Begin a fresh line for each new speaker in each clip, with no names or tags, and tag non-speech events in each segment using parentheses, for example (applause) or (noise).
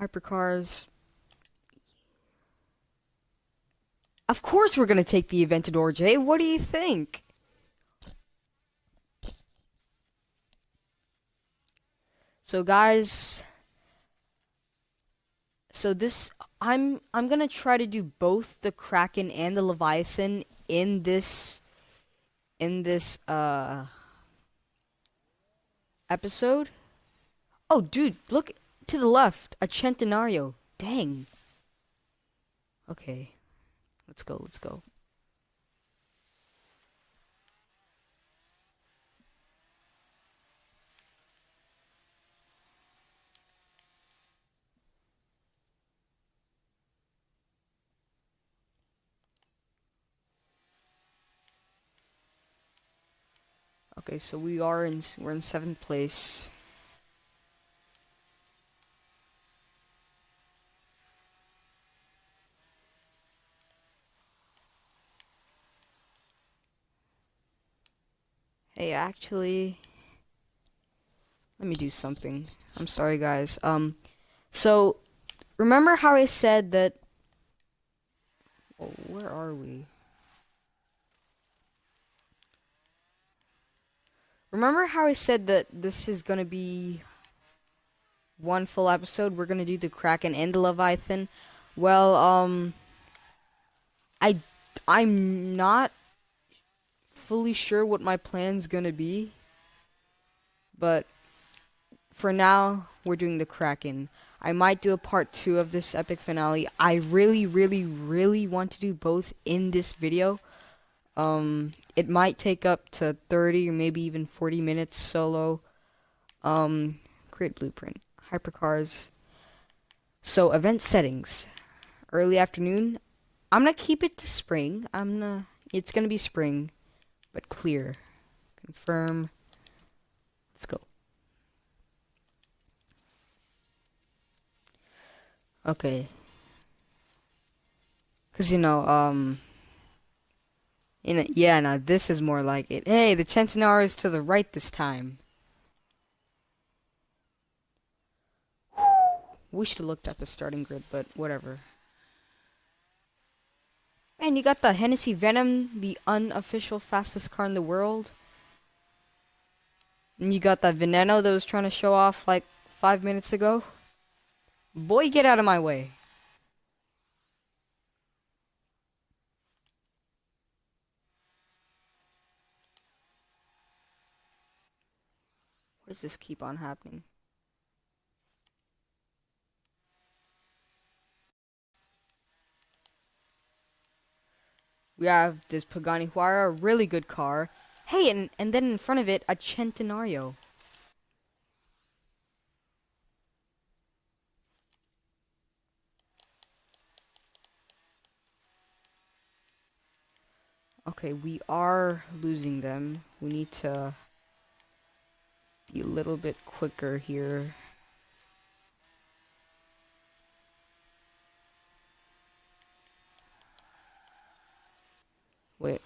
Hypercars. Of course we're gonna take the Aventador, Jay. What do you think? So guys, so this I'm I'm gonna try to do both the Kraken and the Leviathan in this in this uh episode. Oh dude, look to the left, a Centenario. Dang. Okay. Let's go, let's go. Okay, so we are in we're in seventh place. Hey, actually, let me do something. I'm sorry, guys. Um, so remember how I said that? Where are we? Remember how I said that this is gonna be one full episode? We're gonna do the Kraken and the Leviathan. Well, um, I I'm not fully sure what my plan's gonna be, but for now we're doing the Kraken. I might do a part two of this epic finale. I really, really, really want to do both in this video. Um, it might take up to 30 or maybe even 40 minutes solo. Um, create blueprint. Hypercars. So, event settings. Early afternoon. I'm gonna keep it to spring. I'm gonna, it's gonna be spring, but clear. Confirm. Let's go. Okay. Cause you know, um, in a, yeah, now this is more like it. Hey, the Centenario is to the right this time. We should have looked at the starting grid, but whatever. Man, you got the Hennessy Venom, the unofficial fastest car in the world. And you got that Veneno that was trying to show off like five minutes ago. Boy, get out of my way. What does this keep on happening? We have this Pagani Huayra, a really good car. Hey, and, and then in front of it, a Centenario. Okay, we are losing them. We need to be a little bit quicker here. Wait.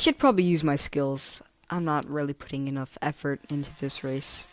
I should probably use my skills. I'm not really putting enough effort into this race.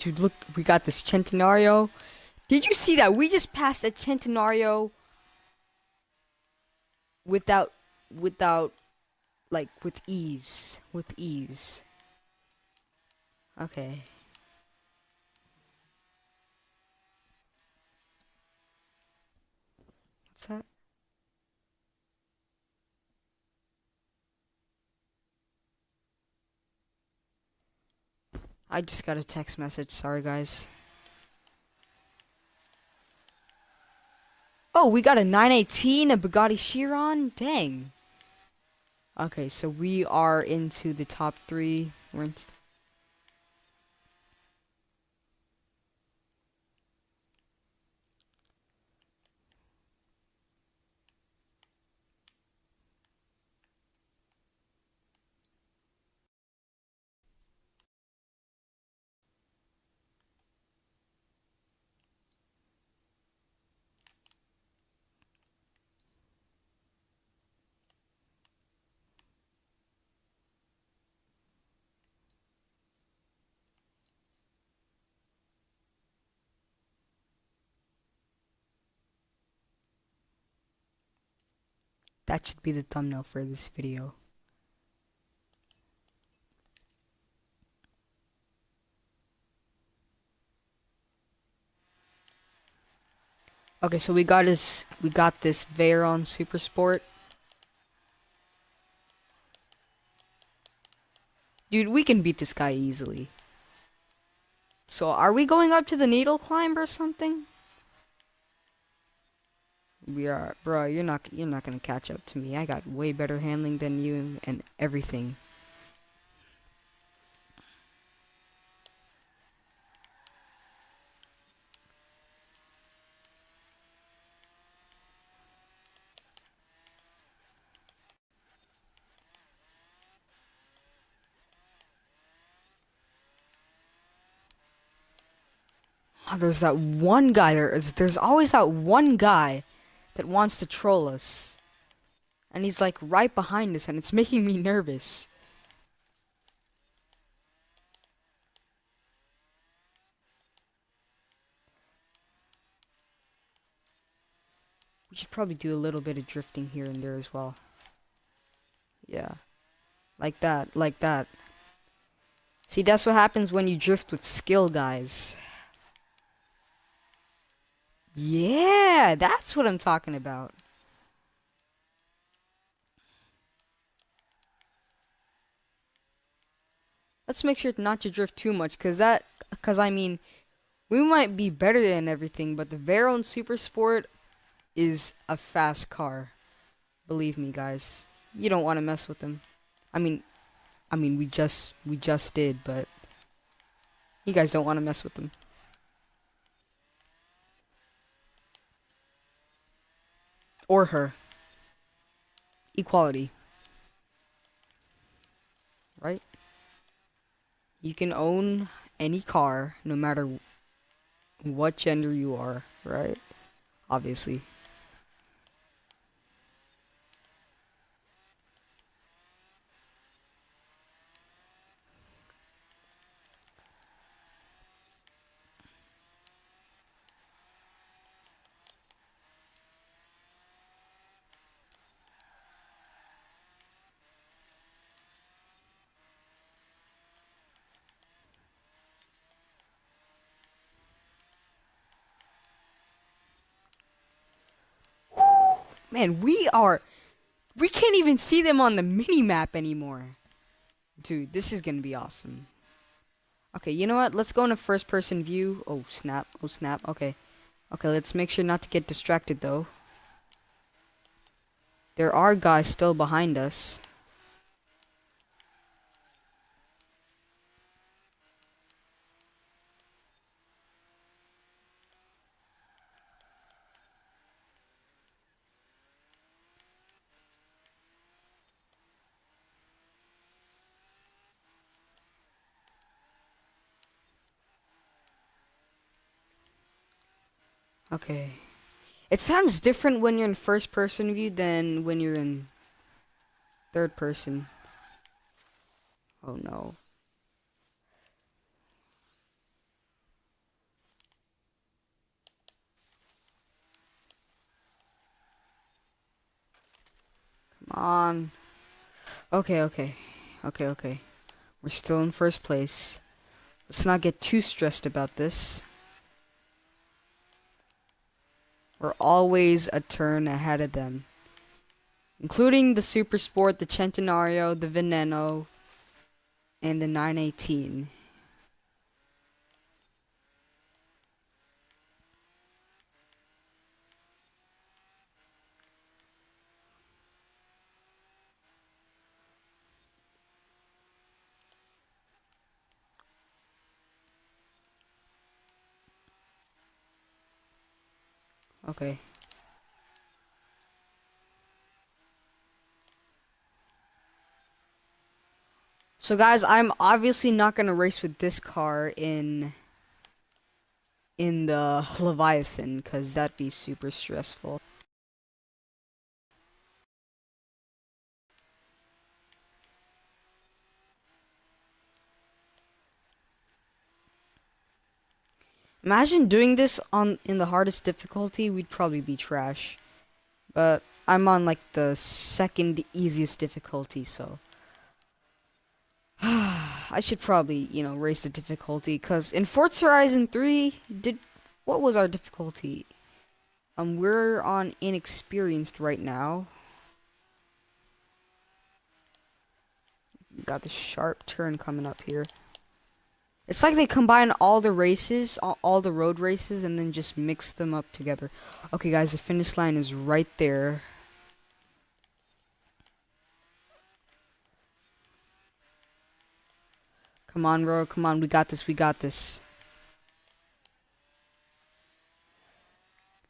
Dude, look, we got this Centenario. Did you see that? We just passed a Centenario without, without, like, with ease. With ease. Okay. What's that? I just got a text message. Sorry, guys. Oh, we got a 918, a Bugatti Chiron. Dang. Okay, so we are into the top three. We're That should be the thumbnail for this video. Okay, so we got this we got this Veyron Super Sport. Dude, we can beat this guy easily. So are we going up to the needle climb or something? We are, bro. You're not. You're not gonna catch up to me. I got way better handling than you and everything. Oh, there's that one guy. There is. There's always that one guy that wants to troll us. And he's like right behind us and it's (laughs) making me nervous. We should probably do a little bit of drifting here and there as well. Yeah. Like that, like that. See, that's what happens when you drift with skill, guys. Yeah, that's what I'm talking about. Let's make sure not to drift too much, cause that, cause I mean, we might be better than everything, but the Veyron Super Sport is a fast car. Believe me, guys. You don't want to mess with them. I mean, I mean, we just, we just did, but you guys don't want to mess with them. Or her. Equality. Right? You can own any car no matter what gender you are, right? Obviously. Man, we are... We can't even see them on the mini-map anymore. Dude, this is gonna be awesome. Okay, you know what? Let's go into first-person view. Oh, snap. Oh, snap. Okay. Okay, let's make sure not to get distracted, though. There are guys still behind us. Okay. It sounds different when you're in first person view than when you're in third person. Oh no. Come on. Okay, okay. Okay, okay. We're still in first place. Let's not get too stressed about this. We're always a turn ahead of them. Including the Super Sport, the Centenario, the Veneno, and the 918. Okay. So guys, I'm obviously not gonna race with this car in in the Leviathan because that'd be super stressful. Imagine doing this on in the hardest difficulty, we'd probably be trash. But I'm on like the second easiest difficulty, so (sighs) I should probably, you know, raise the difficulty cuz in Forza Horizon 3 did what was our difficulty? Um we're on inexperienced right now. Got the sharp turn coming up here. It's like they combine all the races, all, all, the road races, and then just mix them up together. Okay, guys, the finish line is right there. Come on, bro. Come on. We got this. We got this.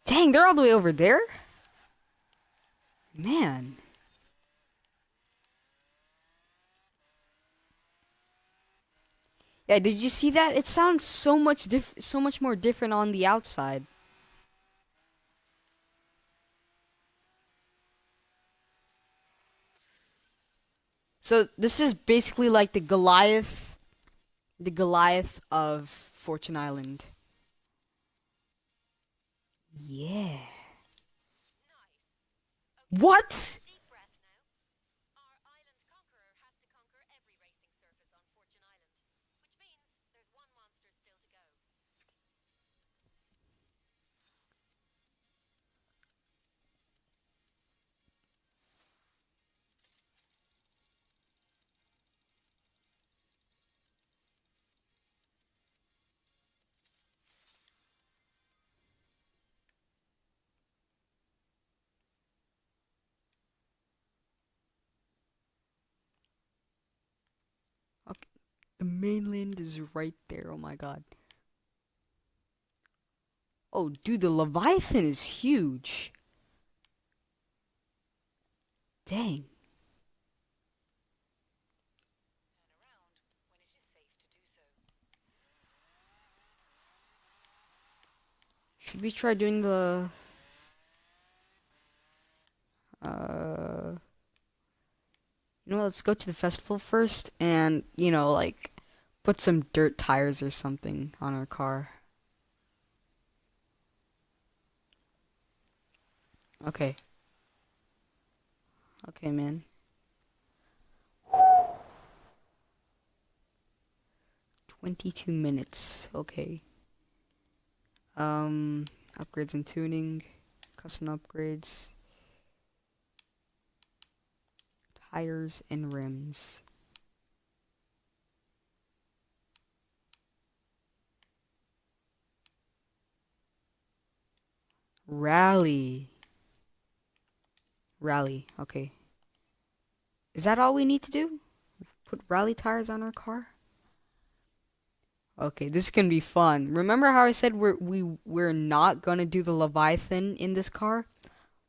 Dang, they're all the way over there? Man. Yeah, did you see that? It sounds so much diff so much more different on the outside. So this is basically like the Goliath the Goliath of Fortune Island. Yeah. What? The mainland is right there. Oh my god. Oh, dude, the Leviathan is huge. Dang. Should we try doing the... Uh... You know, let's go to the festival first and, you know, like, put some dirt tires or something on our car. Okay. Okay, man. Twenty-two minutes. Okay. Um, upgrades and tuning, custom upgrades. Tires, and rims. Rally. Rally, okay. Is that all we need to do? Put rally tires on our car? Okay, this is gonna be fun. Remember how I said we're we we're not gonna do the Leviathan in this car?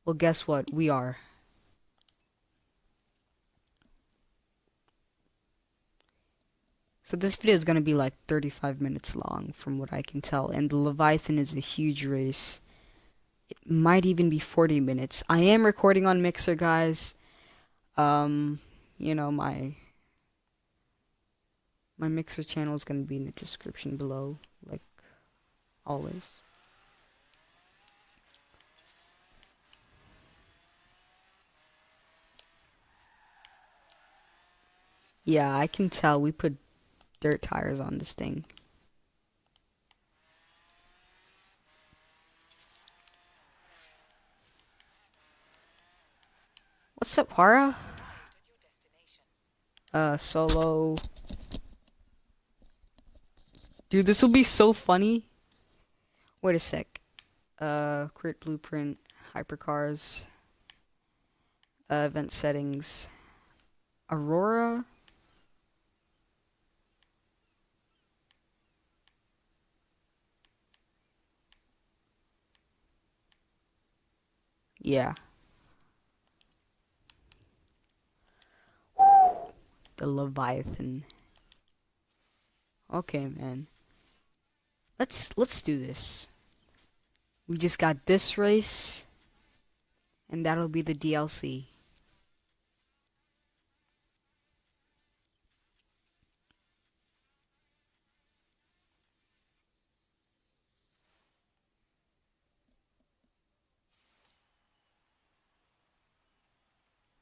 Well, guess what? We are. So this video is going to be like 35 minutes long from what I can tell. And the Leviathan is a huge race. It might even be 40 minutes. I am recording on Mixer, guys. Um, you know, my my Mixer channel is going to be in the description below, like always. Yeah, I can tell we put dirt tires on this thing. What's up, Para? Uh, solo. Dude, this will be so funny. Wait a sec. Uh, crit blueprint, hypercars, uh, event settings, Aurora. Yeah. The Leviathan. Okay, man. Let's let's do this. We just got this race and that'll be the DLC.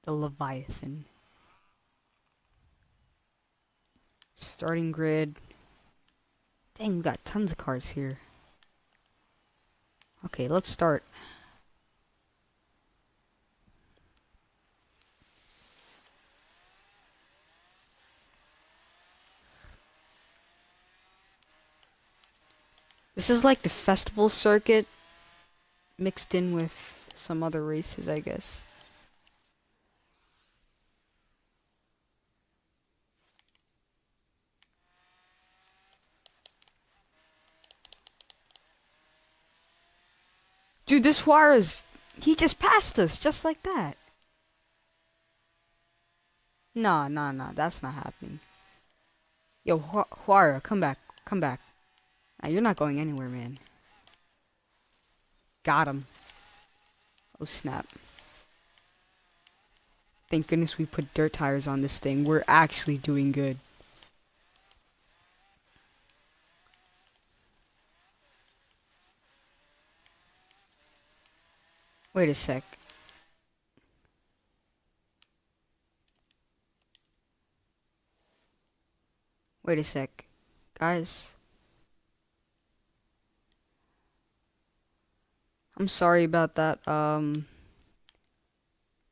The Leviathan. Starting grid. Dang, we got tons of cars here. Okay, let's start. This is like the festival circuit mixed in with some other races, I guess. Dude, this Juarez, he just passed us, just like that. Nah, nah, nah, that's not happening. Yo, Juara, come back, come back. Nah, you're not going anywhere, man. Got him. Oh, snap. Thank goodness we put dirt tires on this thing. We're actually doing good. Wait a sec. Wait a sec. Guys. I'm sorry about that. Um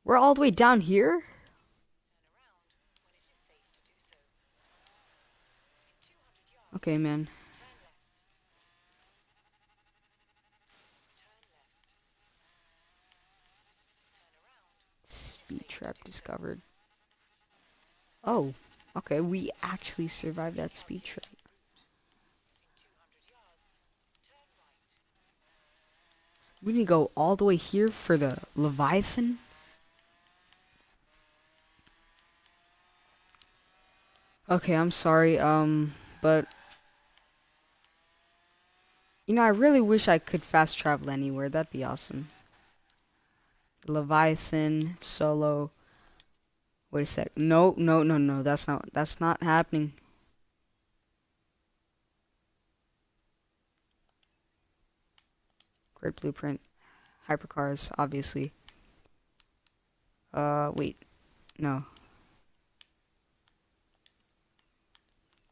We're all the way down here? Okay, man. Speed trap discovered. Oh, okay, we actually survived that speed trap. We need to go all the way here for the Leviathan? Okay, I'm sorry, um, but... You know, I really wish I could fast travel anywhere. That'd be awesome. Leviathan solo. Wait a sec. No, no, no, no. That's not. That's not happening. Great blueprint. Hypercars, obviously. Uh, wait. No.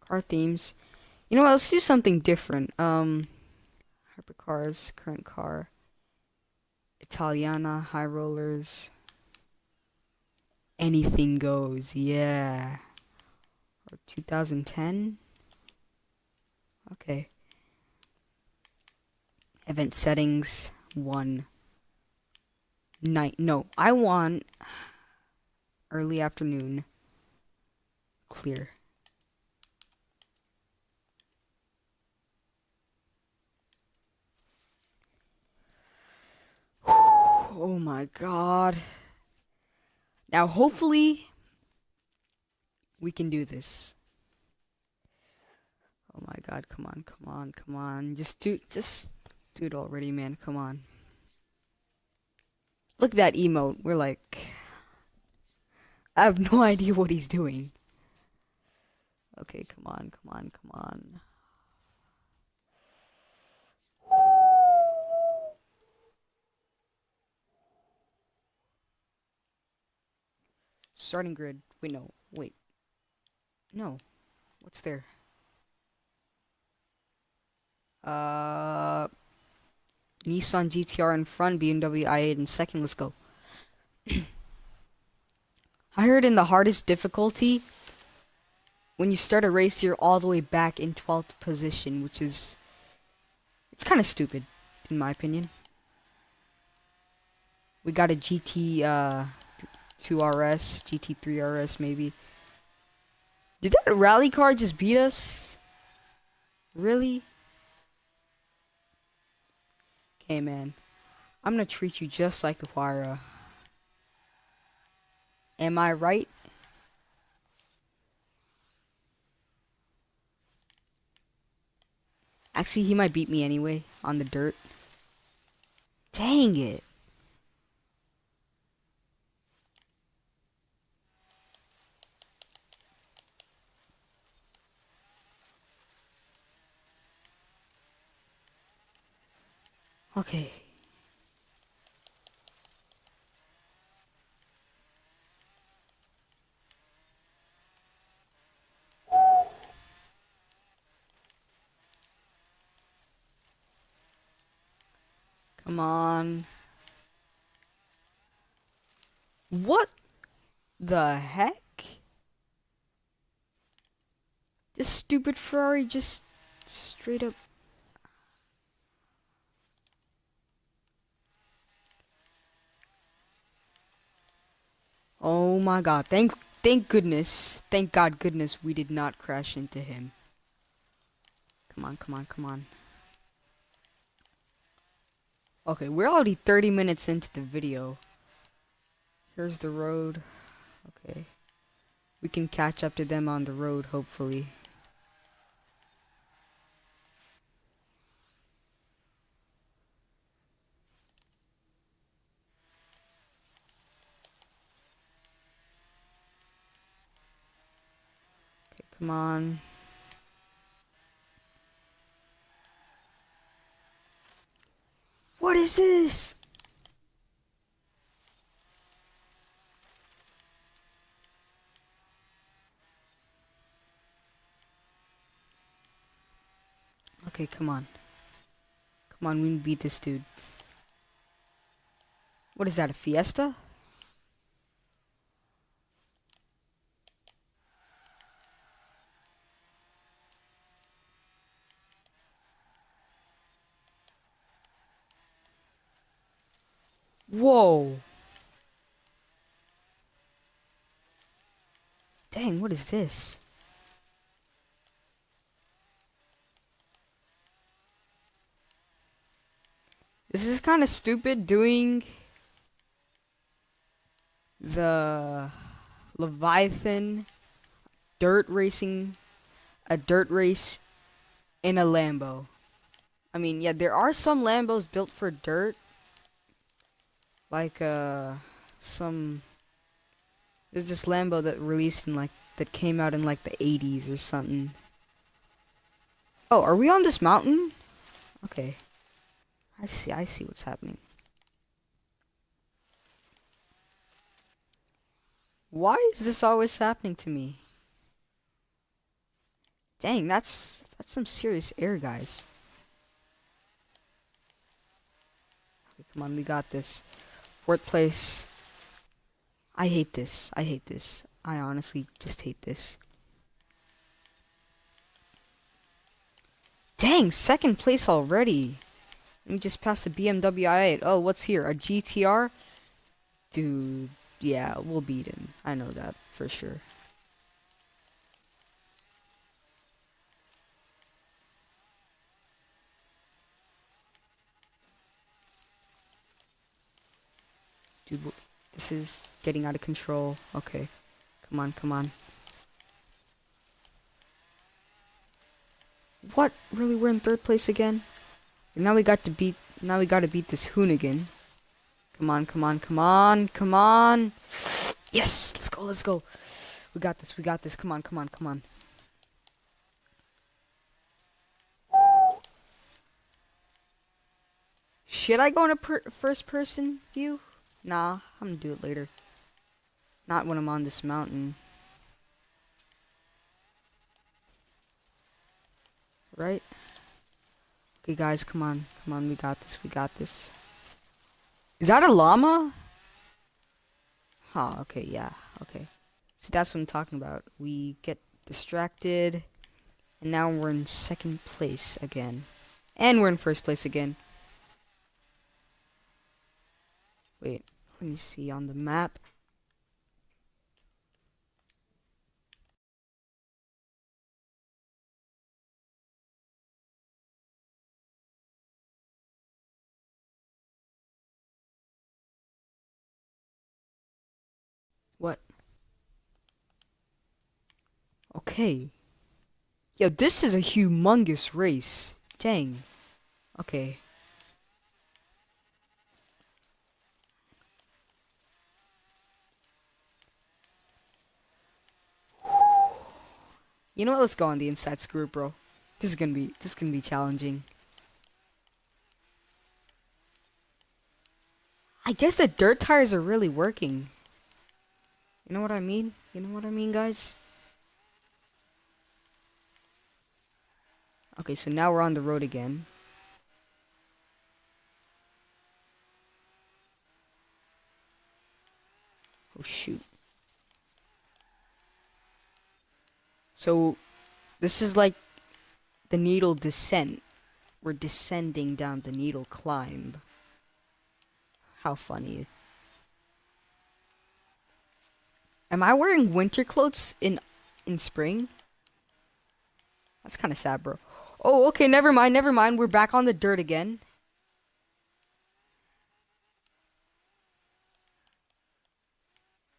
Car themes. You know what? Let's do something different. Um, hypercars, current car. Italiana, High Rollers. Anything goes, yeah. 2010? Okay. Event settings, 1. Night, no, I want early afternoon, clear. Oh my god. Now, hopefully, we can do this. Oh my god, come on, come on, come on. Just do, just do it already, man. Come on. Look at that emote. We're like... I have no (laughs) idea what he's doing. Okay, come on, come on, come on. Starting grid. Wait, no. Wait. No. What's there? Uh, Nissan GTR in front, BMW i8 in second. Let's go. (clears throat) I heard in the hardest difficulty, when you start a race, you're all the way back in 12th position, which is. It's kind of stupid, in my opinion. We got a GT uh, 2RS, GT3 RS maybe. Did that rally car just beat us? Really? Okay, man. I'm gonna treat you just like the Huayra. Am I right? Actually, he might beat me anyway on the dirt. Dang it. Okay. Come on. What the heck? This stupid Ferrari just straight up Oh my god. Thank thank goodness. Thank God goodness we did not crash into him. Come on, come on, come on. Okay, we're already 30 minutes into the video. Here's the road. Okay. We can catch up to them on the road, hopefully. Come on. What is this? Okay, come on. Come on, we beat this dude. What is that, a fiesta? Whoa. Dang, what is this? This is kind of stupid doing the Leviathan dirt racing, a dirt race in a Lambo. I mean, yeah, there are some Lambos built for dirt, like uh some there's this Lambo that released in like that came out in like the 80s or something. Oh, are we on this mountain? Okay. I see I see what's happening. Why is this always happening to me? Dang, that's that's some serious air, guys. Okay, come on, we got this. Fourth place. I hate this. I hate this. I honestly just hate this. Dang, second place already. Let me just pass the BMW i8. Oh, what's here? A GTR? Dude, yeah, we'll beat him. I know that for sure. Dude, this is getting out of control. Okay. Come on, come on. What? Really, we're in third place again? Now we got to beat, now we gotta beat this Hoonigan. Come on, come on, come on, come on. Yes, let's go, let's go. We got this, we got this. Come on, come on, come on. Should I go in a per first person view? Nah, I'm gonna do it later. Not when I'm on this mountain. Right? Okay, guys, come on. Come on, we got this, we got this. Is that a llama? Huh, okay, yeah. Okay. See, that's what I'm talking about. We get distracted, and now we're in second place again. And we're in first place again. Wait, let me see on the map. What? Okay. Yo, this is a humongous race. Dang. Okay. You know what? Let's go on the inside screw, bro. This is gonna be this is gonna be challenging. I guess the dirt tires are really working. You know what I mean? You know what I mean, guys? Okay, so now we're on the road again. Oh, shoot. So, this is like the needle descent. We're descending down the needle climb. How funny. Am I wearing winter clothes in in spring? That's kind of sad, bro. Oh, okay, never mind, never mind. We're back on the dirt again.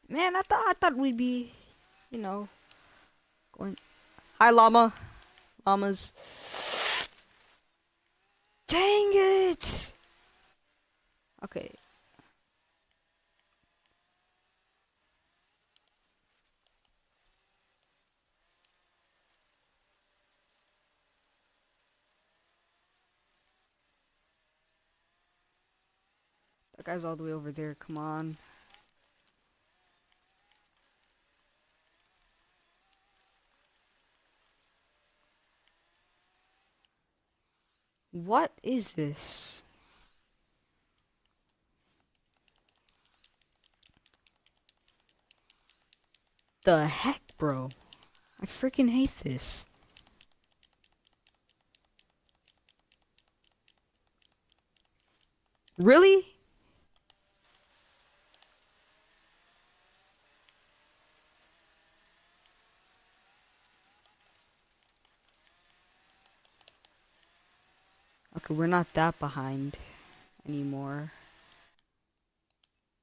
Man, I thought I thought we'd be, you know, going. Hi, llama, llamas. Dang it! Okay. Guy's all the way over there. Come on. What is this? The heck, bro? I freaking hate this. Really? We're not that behind anymore.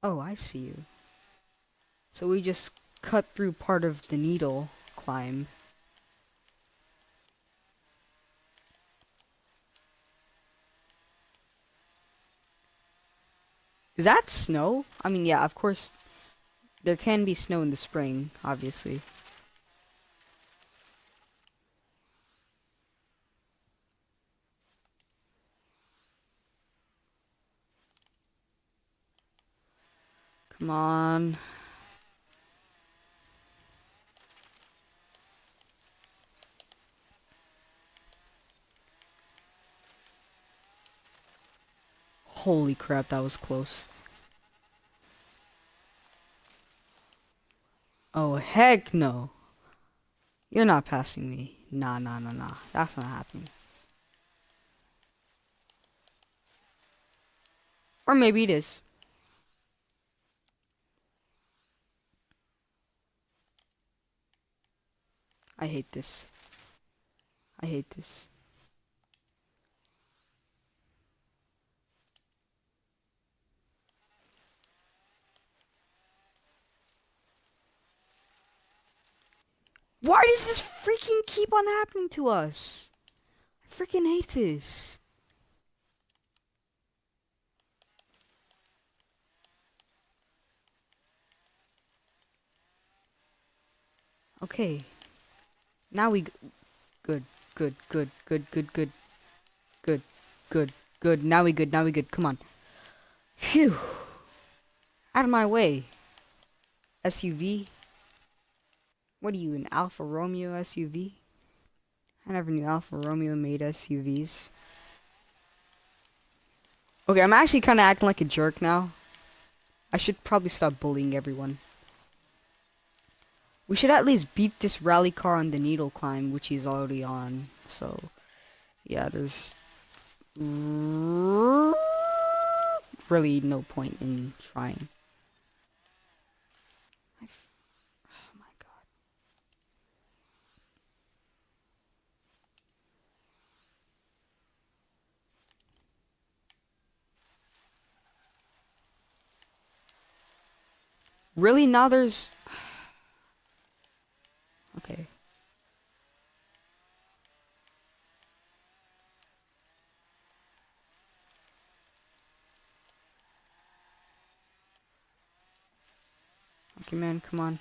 Oh, I see you. So we just cut through part of the needle climb. Is that snow? I mean, yeah, of course, there can be snow in the spring, obviously. Come on. Holy crap, that was close. Oh, heck no. You're not passing me. Nah, nah, nah, nah. That's not happening. Or maybe it is. I hate this. I hate this. Why does this freaking keep on happening to us? I freaking hate this. Okay. Now we... Good, good, good, good, good, good. Good, good, good. Now we good, now we good. Come on. Phew. Out of my way. SUV. What are you, an Alfa Romeo SUV? I never knew Alfa Romeo made SUVs. Okay, I'm actually kind of acting like a jerk now. I should probably stop bullying everyone. We should at least beat this rally car on the needle climb, which he's already on. So, yeah, there's really no point in trying. oh my god. Really? Now there's... okay. Okay, man, come on.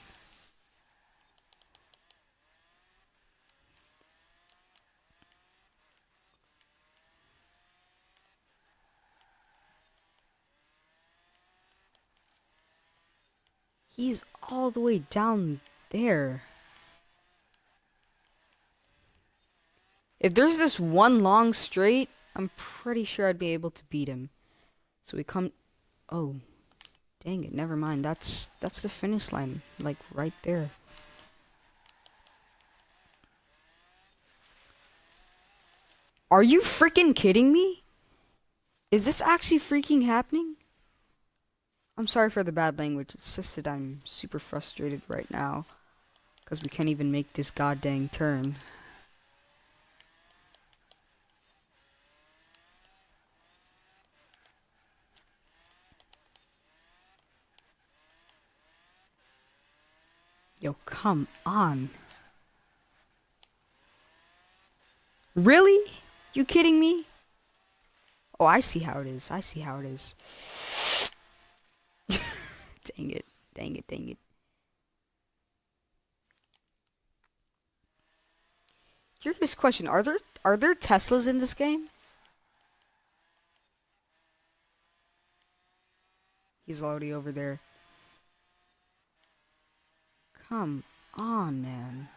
He's all the way down there. If there's this one long straight, I'm pretty sure I'd be able to beat him. So we come... Oh. Dang it, never mind. That's that's the finish line. Like, right there. Are you freaking kidding me? Is this actually freaking happening? I'm sorry for the bad language. It's just that I'm super frustrated right now. Because we can't even make this goddamn turn. Yo, come on. Really? You kidding me? Oh, I see how it is. I see how it is. (laughs) dang it. Dang it, dang it. Here's question. Are there are there Teslas in this game? He's already over there. Come on, man.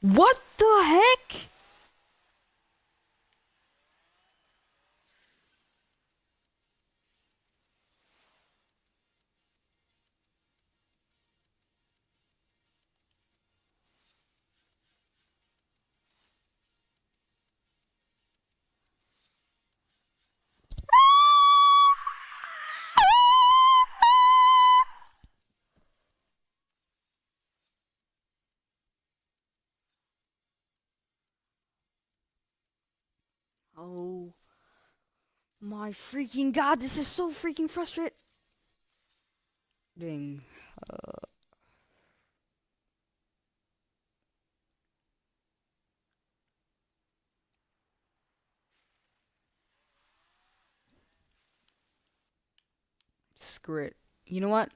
What Oh my freaking god, this is so freaking frustrating. Uh, screw it. You know what?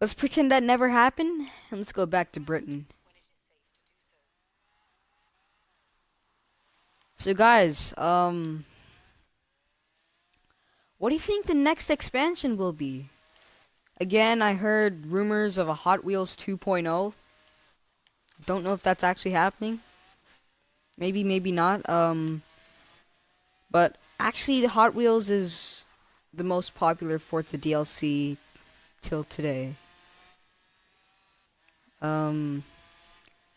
Let's pretend that never happened and let's go back to Britain. So guys, um what do you think the next expansion will be? Again, I heard rumors of a Hot Wheels 2.0. Don't know if that's actually happening. Maybe, maybe not. Um but actually the Hot Wheels is the most popular for Forza DLC till today. Um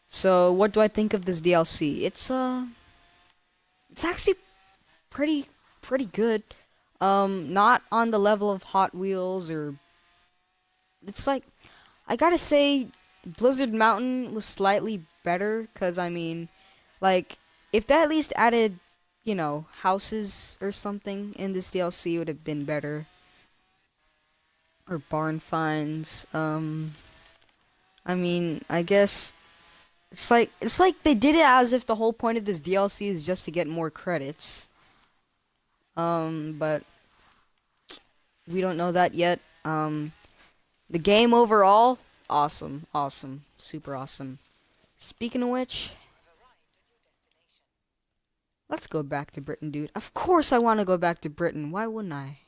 so what do I think of this DLC? It's uh it's actually pretty pretty good. Um, not on the level of Hot Wheels or it's like I gotta say Blizzard Mountain was slightly better because I mean, like if they at least added you know houses or something in this DLC would have been better. Or barn finds. Um, I mean, I guess it's like it's like they did it as if the whole point of this DLC is just to get more credits. Um, but we don't know that yet. Um, the game overall, awesome, awesome, super awesome. Speaking of which, Let's go back to Britain, dude. Of course I want to go back to Britain. Why wouldn't I?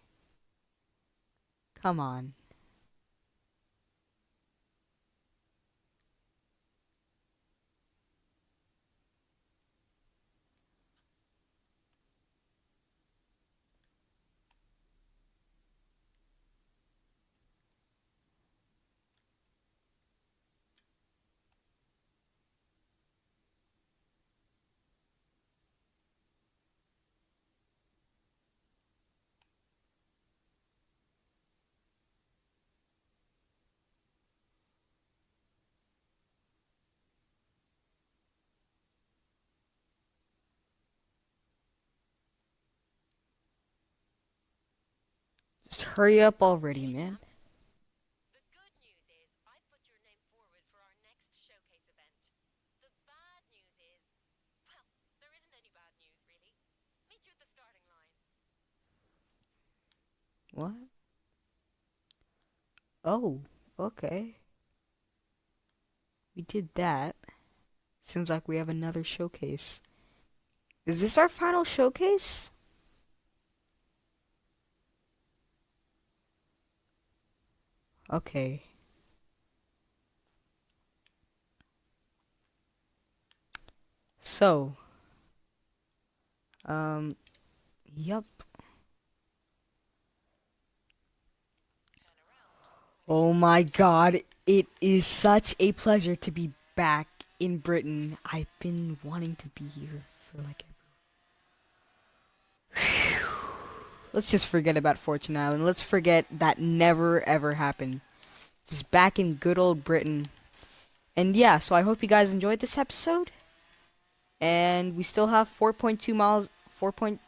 Come on. Just hurry up already, man.
The good news is I've put your name forward for our next showcase event. The bad news is, well, there isn't any bad news really. Meet at the starting line.
What? Oh, okay. We did that. Seems like we have another showcase. Is this our final showcase? Okay. So, um, yup. Oh my god, it is such a pleasure to be back in Britain. I've been wanting to be here for like ever. Let's just forget about Fortune Island. Let's forget that never ever happened. Just back in good old Britain. And yeah, so I hope you guys enjoyed this episode. And we still have 4.2 miles, 4.1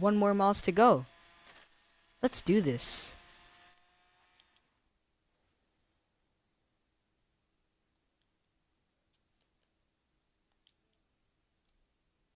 more miles to go. Let's do this.